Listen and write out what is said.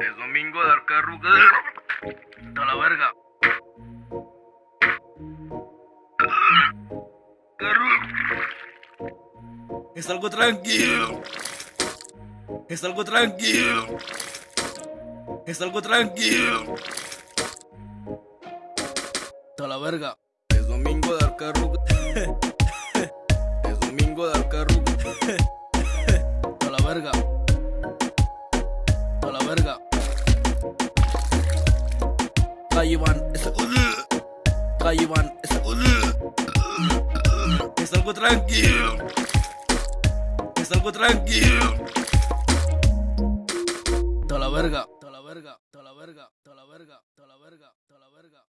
Es domingo de arcarruga. A la verga. Es algo tranquilo. Es algo tranquilo. Es algo tranquilo. A la verga. Es domingo de arcarruga. A la verga. Calle ese. Calle ese. Es algo tranquilo. Es algo tranquilo. A la verga. A la verga. A la verga. A la verga. A la verga.